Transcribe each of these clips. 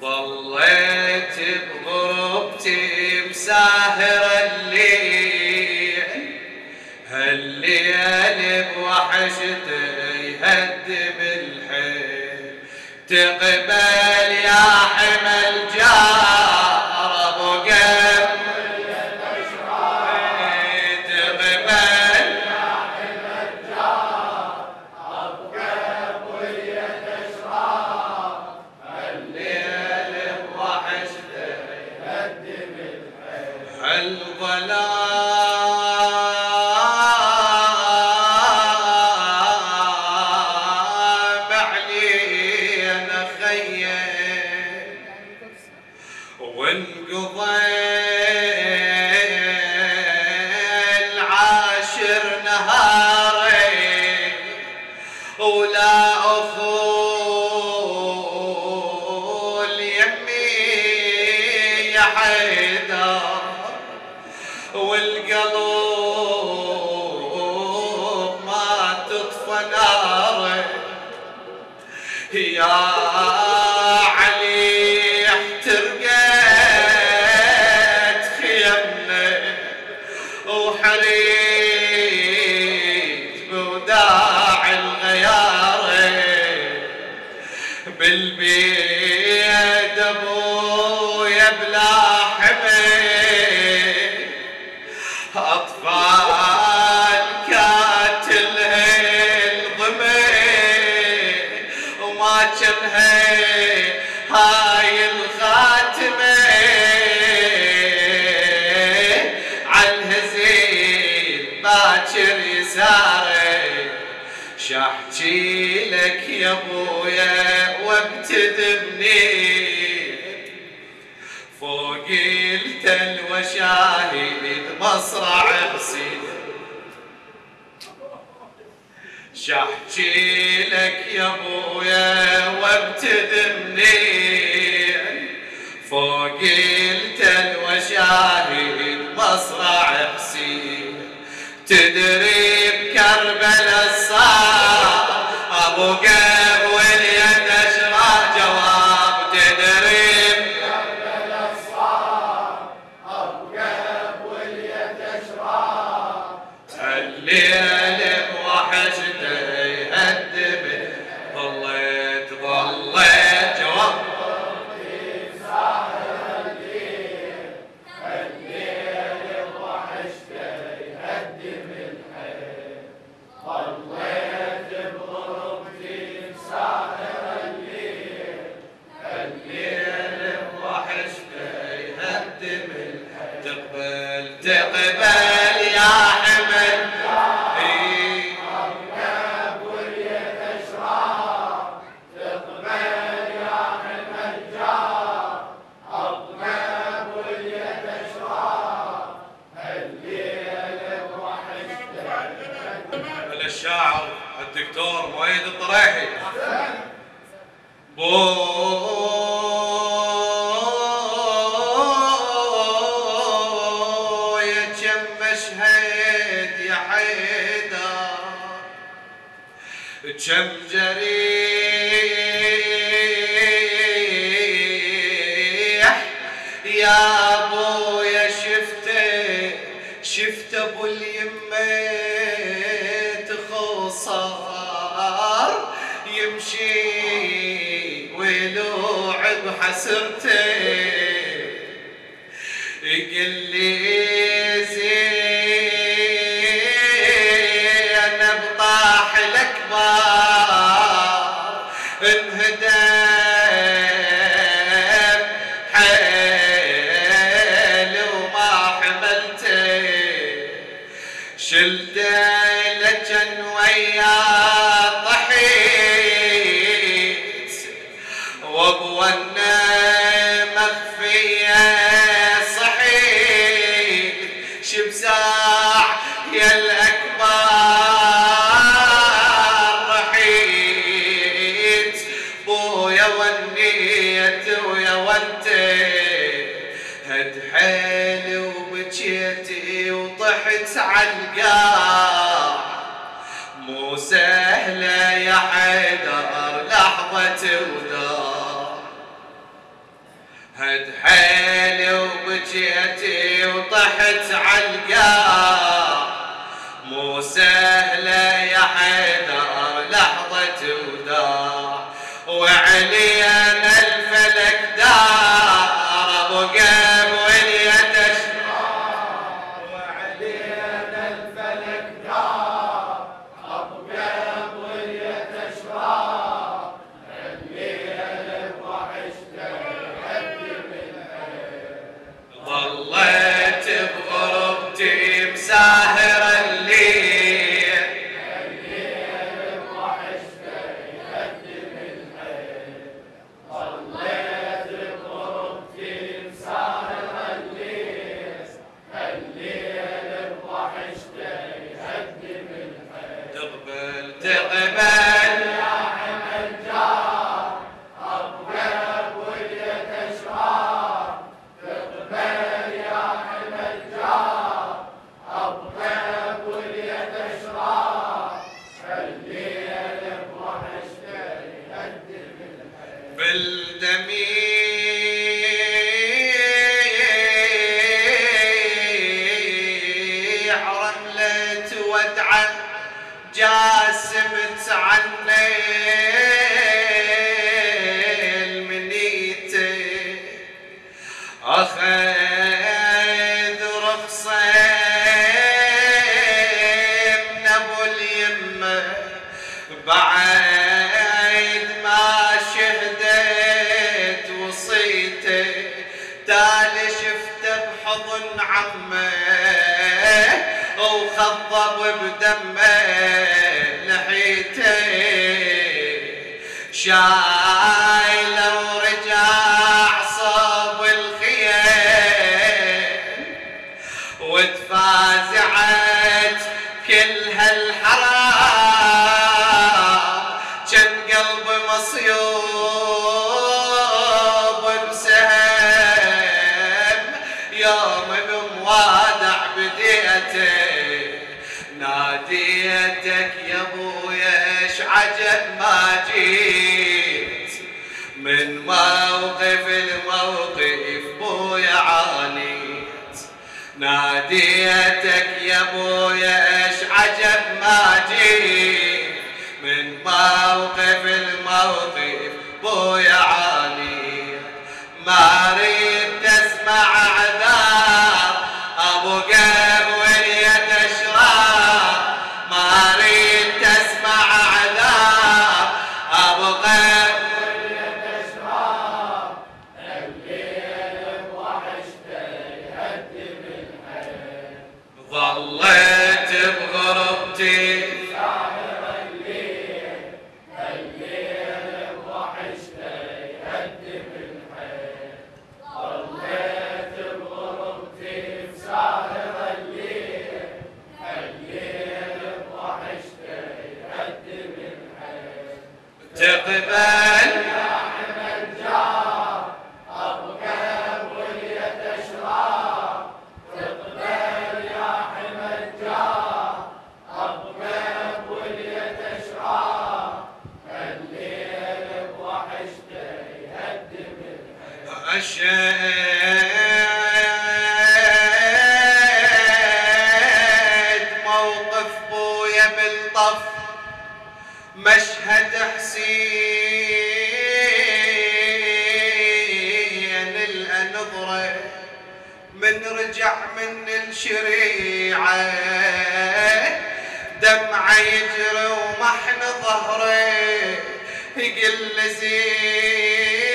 ظليت بغربتي مساهر الليل. هالليل بوحشته يهدم الحيل تقبل الظلام علينا خيل وانقضى العاشر نهاري ولا أخول يمي يا حيدر والقلب ما تطفى ناره يا علي احترقت خيمنا وحريت بوداع الغياره بالبيد أبويا بلا حمل وما كانها هاي الخاتمة. عالهزيل باكر يساري شاحكي لك يا أبويا وابتدبني فوق التل وشاهد مصرع حسين شاحكي لك يا أبويا وابتدبني فوق التل وشاهد مصرع حسين. تدري بكربلاء الصار تقبل مشهد يا حيدر. كم جريح يا ابو يا شفته شفت أبو اليمة تخصار يمشي ويلوع بحسرته. وطحت عالقاع مو سهلة يا حيدر لحظة وداع هد حيلي وبجيتي وطحت عالقاع مو سهلة يا حيدر لحظة وداع وعلينا بالدميع رملة ودعا جاسمت عني عمه وخضب بدمه لحيته شايله بديته ناديتك يا ابويا إيش عجب ما جيت. من موقف الموقف بويا عانيت. ناديتك يا بويا إيش عجب ما جيت. من موقف الموقف بويا عانيت أشهد موقف بويا بالطف مشهد حسين الأنظرة من رجع من الشريعة دمعة يجري ومحن ظهره يقل زينب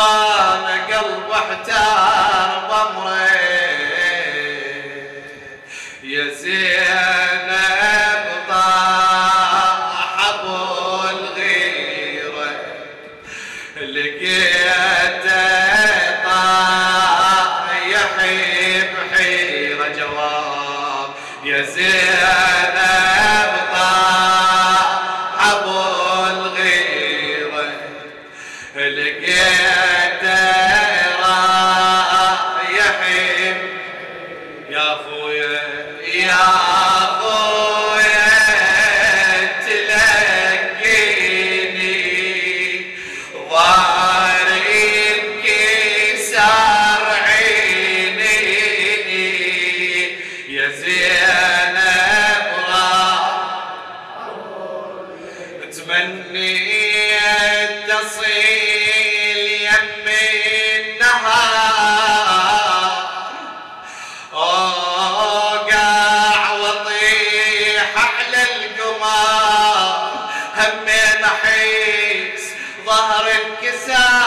وأنا قلب احتار بامره لقيته انكسار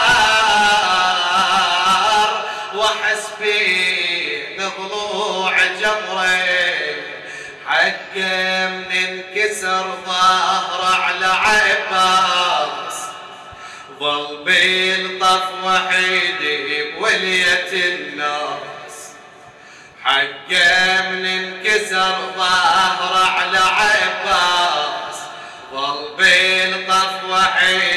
واحس بين ضلوع جمره حق من انكسر ظهر على عباس. ظل بالطف وحيد بولية الناس. حقه من انكسر ظهر على عباس. ظل بالطف وحيد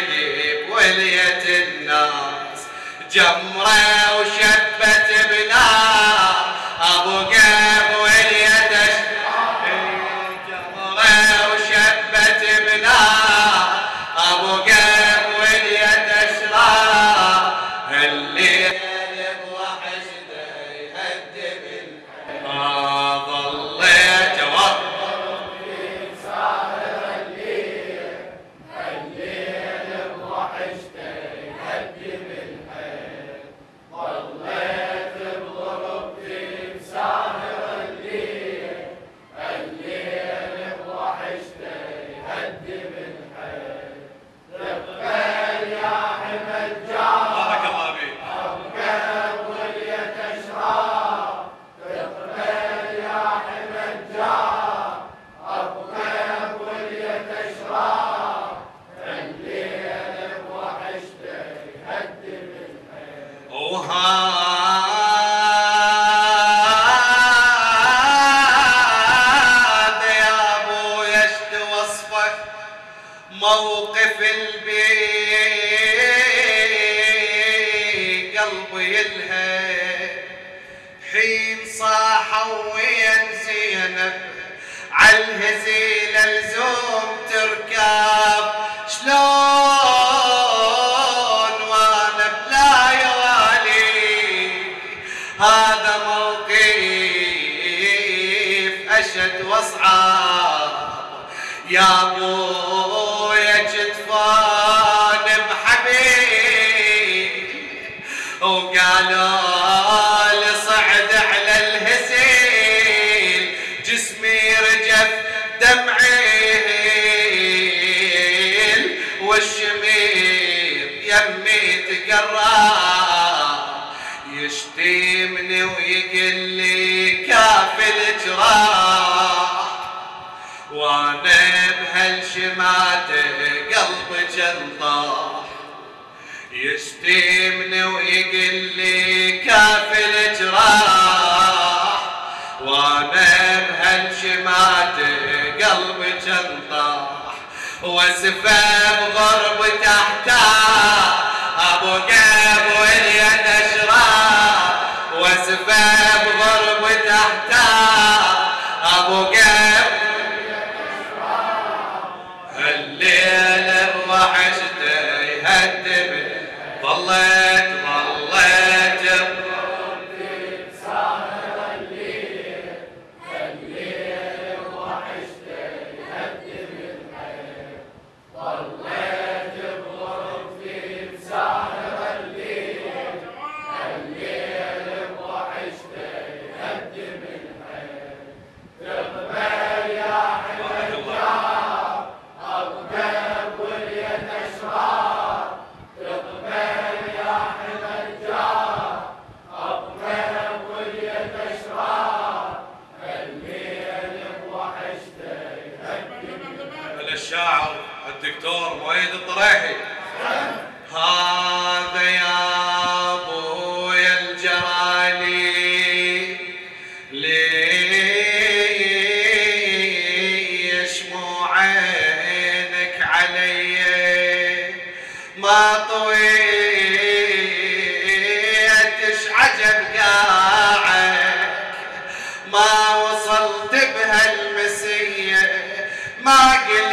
جمرة وشبت بنار أبو قاب ولية جمره وشبت بنار أبو ولية اشرار الليل صاحوا وين زينب عالهزيل الزوم تركب. شلون وأنا بلا يوالي؟ هذا موقف أشد واصعب يا ابويا تقرب يشتمني ويقول لي كافي الجراح وأنا بهالشماتة قلبي جنطاح يشتمني ويقول لي كافي الجراح وأنا بهالشماتة قلبي جنطاح وأسفة بغرب تحتها. ابو الشاعر الدكتور مؤيد الطريحي. هذا يا ابويا الجرالي ليش مو عينك علي. ما طويتش عجب قاعك ما وصلت بهالمسية ما قليت